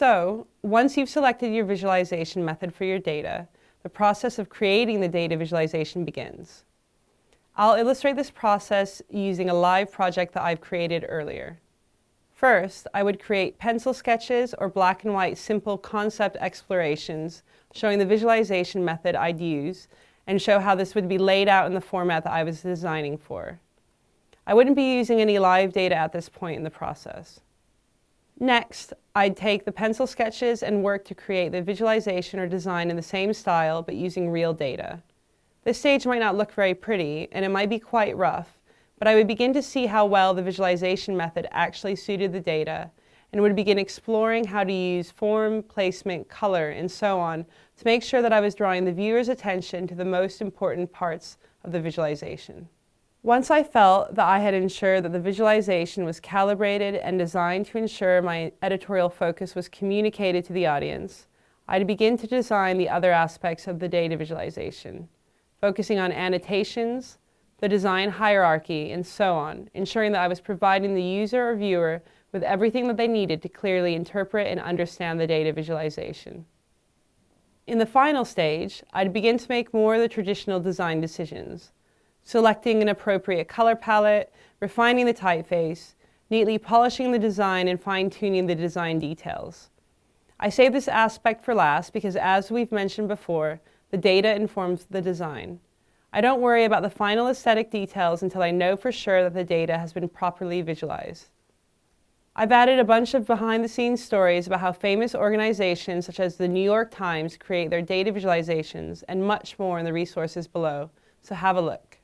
So, once you've selected your visualization method for your data, the process of creating the data visualization begins. I'll illustrate this process using a live project that I've created earlier. First, I would create pencil sketches or black and white simple concept explorations showing the visualization method I'd use and show how this would be laid out in the format that I was designing for. I wouldn't be using any live data at this point in the process. Next, I'd take the pencil sketches and work to create the visualization or design in the same style but using real data. This stage might not look very pretty and it might be quite rough, but I would begin to see how well the visualization method actually suited the data and would begin exploring how to use form, placement, color, and so on to make sure that I was drawing the viewer's attention to the most important parts of the visualization. Once I felt that I had ensured that the visualization was calibrated and designed to ensure my editorial focus was communicated to the audience, I'd begin to design the other aspects of the data visualization, focusing on annotations, the design hierarchy, and so on, ensuring that I was providing the user or viewer with everything that they needed to clearly interpret and understand the data visualization. In the final stage, I'd begin to make more of the traditional design decisions, selecting an appropriate color palette, refining the typeface, neatly polishing the design and fine-tuning the design details. I save this aspect for last because as we've mentioned before, the data informs the design. I don't worry about the final aesthetic details until I know for sure that the data has been properly visualized. I've added a bunch of behind-the-scenes stories about how famous organizations such as the New York Times create their data visualizations and much more in the resources below, so have a look.